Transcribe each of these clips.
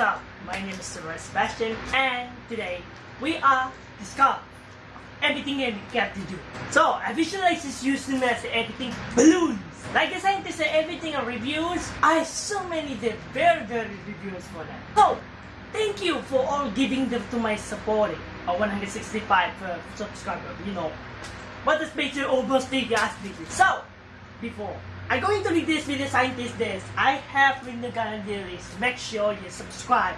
up? My name is Sarah Sebastian and today we are discussing everything and got to do. So I visualize this using as editing balloons. Like the scientists and everything and reviews, I so many the very very reviews for that. So thank you for all giving them to my supporting or 165 uh, subscribers, you know. But this picture almost the last video. So before I go into this video scientist this, I have written the guidelines. Make sure you subscribe,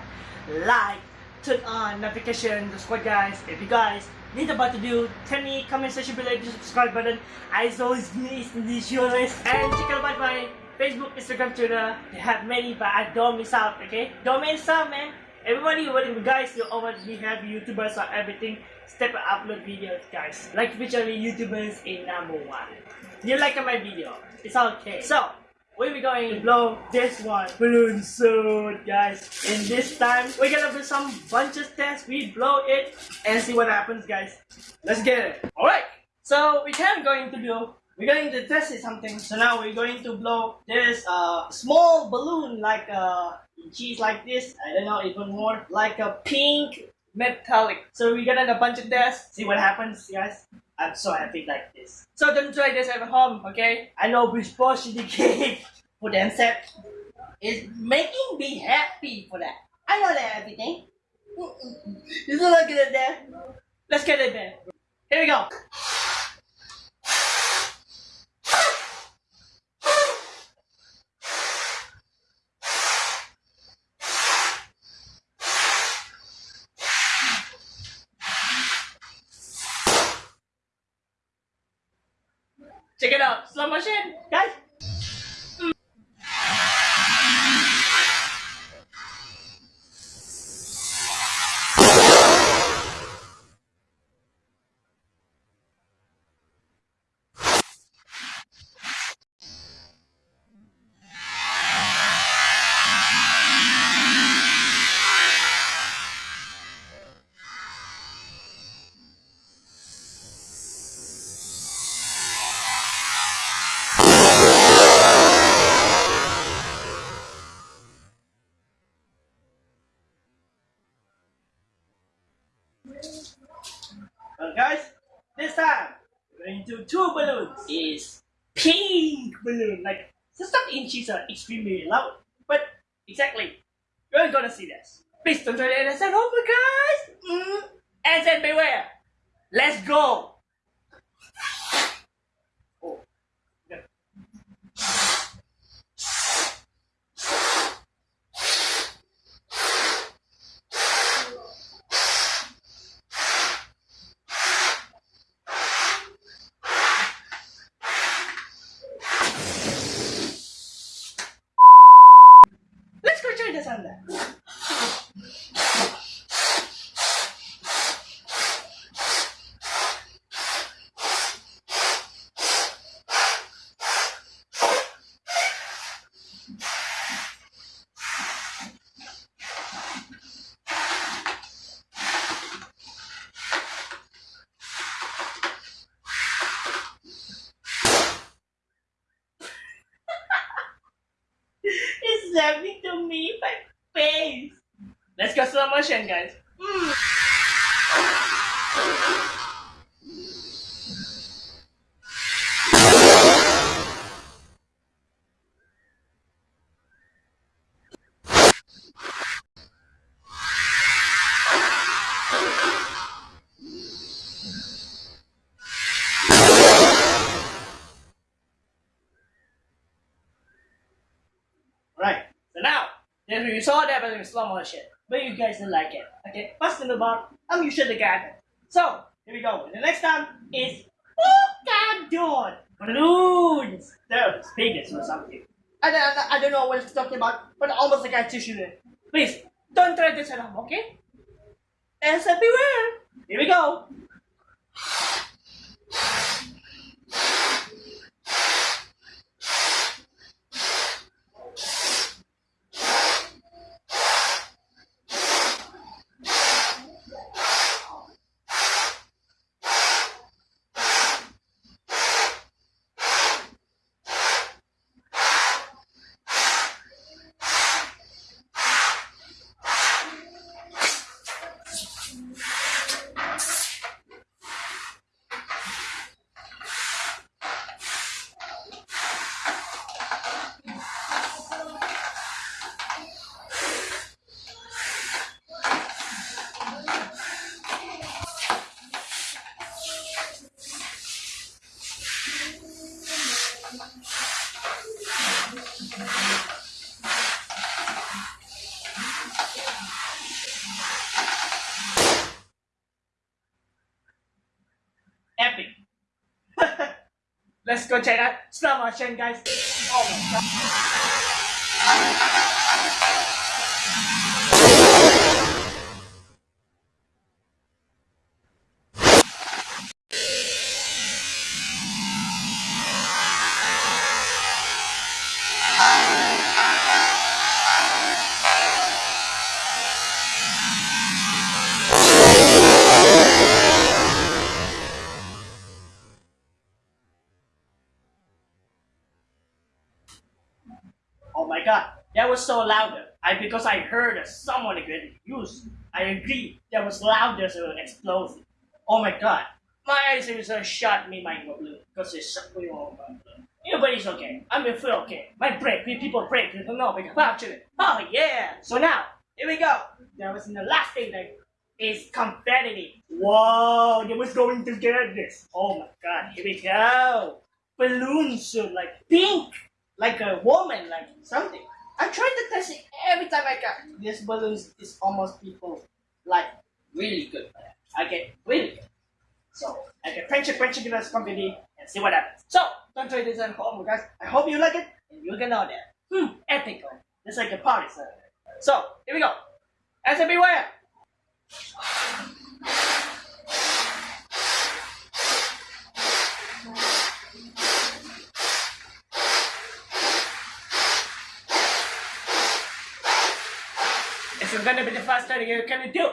like, turn on notification, squad guys. If you guys need about to do, tell me comment section below the subscribe button. As always, me is this your list. And check out my Facebook, Instagram, Twitter. They have many, but I don't miss out, okay? Don't miss out, man. Everybody, whatever guys, you already have YouTubers or everything. Step upload videos, guys. Like featuring YouTubers in number one. You like my video? It's okay. So, we're going to blow this one balloon soon, guys. And this time, we're gonna do some bunches test. We blow it and see what happens, guys. Let's get it. Alright, so we can going to do, we're going to test it something. So now we're going to blow this uh, small balloon like a cheese like this. I don't know, even more like a pink metallic. So we're gonna do a bunch of tests, see what happens, guys. I'm so happy like this. So don't try this at home, okay? I know which portion the cake for themselves is making me happy for that. I know that everything. You look at it there. Let's get it there. Here we go. Check it out. Slow motion. Guys. Guys, this time we're going to do two balloons. Is pink balloon, like the stuff inches are extremely loud, but exactly, you're gonna see this. Please don't try to understand. Oh my guys, mm. and then beware. Let's go. It's happening to me, my face. Let's go slow motion, guys. But in slow motion, but you guys didn't like it. Okay, first in the bar, I'm usually the guy. So, here we go. The next time is Polkadot balloons. They're biggest or something. I don't, I don't know what it's talking about, but almost like I tissue it. Please, don't try this at home, okay? And so beware. Here we go. Go check out slow motion, guys. Oh my god. My god, that was so louder. I because I heard someone get used. I agree, that was louder than explosion. Oh my god, my eyes are uh, shot me my blue because it's shut me all. Yeah, but it's okay. I'm feel okay. My break, people break, don't know because actually. Oh yeah. So now, here we go. That was the last thing that is confetti. Whoa, they was going to get this. Oh my god, here we go. Balloons, like pink like a woman, like something. I tried to test it every time I got this balloons is almost people like really good. I get really good. So I can quench it, it in this company and see what happens. So don't try this at home, guys. I hope you like it and you can know that. Hmm, epic. It's like a party. So, so here we go. As beware. Is gonna be the first time you're gonna do.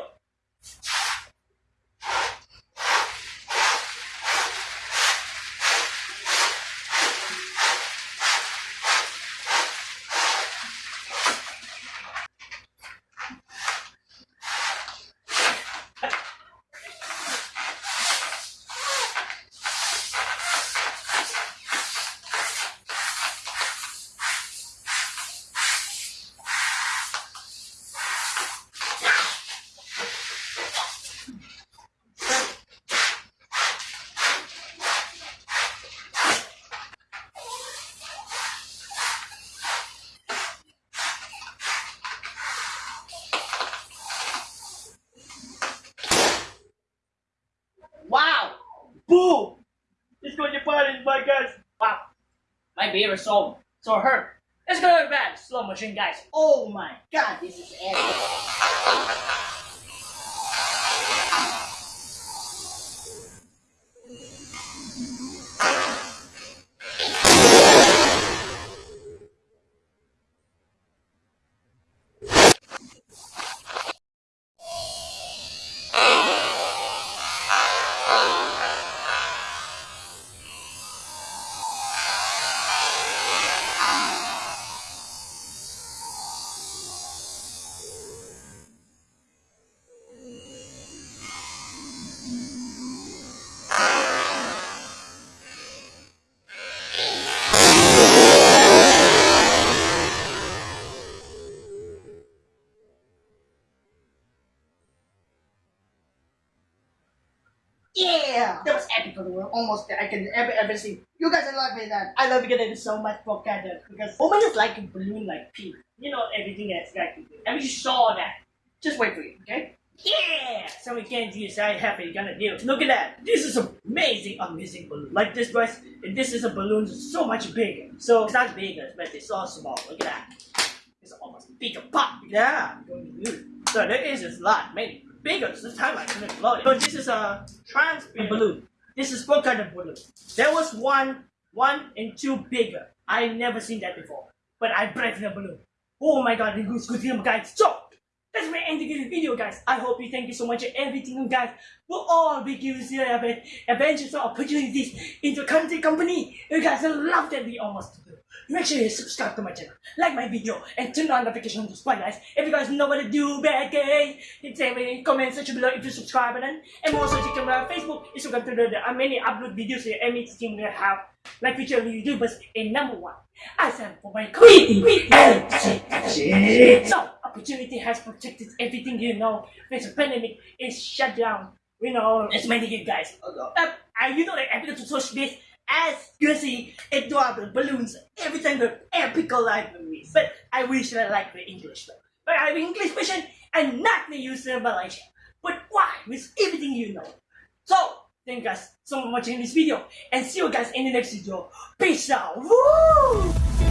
Boom! It's going to party, my guys. Wow. My beer so, hurt. Let's go back. Slow motion, guys. Oh my god, this is epic. Yeah! That was epic for the world. Almost I can ever ever see. You guys are loving that. I love getting so much for Canada because woman is like a balloon like pink. You know everything that's like and we saw that. Just wait for it, okay? Yeah! So we can't use how happy gonna do. Look at that. This is amazing, amazing balloon. Like this guys, this is a balloon so much bigger. So it's not bigger, but it's so small. Look at that. It's almost bigger pop. Yeah. So there is a lot, maybe bigger. This time I couldn't load it. But this is a transparent balloon. This is what kind of balloon? There was one, one and two bigger. I never seen that before. But I break the balloon. Oh my god, it's good game guys. So that's my ending of the video guys. I hope you thank you so much for everything guys for all use about adventures or opportunities into the country company. You guys love that we almost do. Make sure you subscribe to my channel, like my video, and turn on notifications to guys. If you guys know what to do, bad guys, hit the comment section below if you subscribe button. And also check out my Facebook, Instagram, Twitter. There are many upload videos here. Any team will have like future YouTubers in number one. I stand for my and So opportunity has protected everything you know. This pandemic is shut down. You know, it's many you guys. Uh, you know that I'm going to search this as You see adorable balloons every time the epical libraries. But I wish I like the English though. But I have English version and not the user in Malaysia. But why? With everything you know. So, thank you guys so much for watching this video and see you guys in the next video. Peace out. Woo!